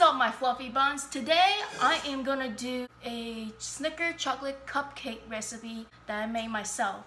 What's up my fluffy buns. Today I am gonna do a Snicker chocolate cupcake recipe that I made myself.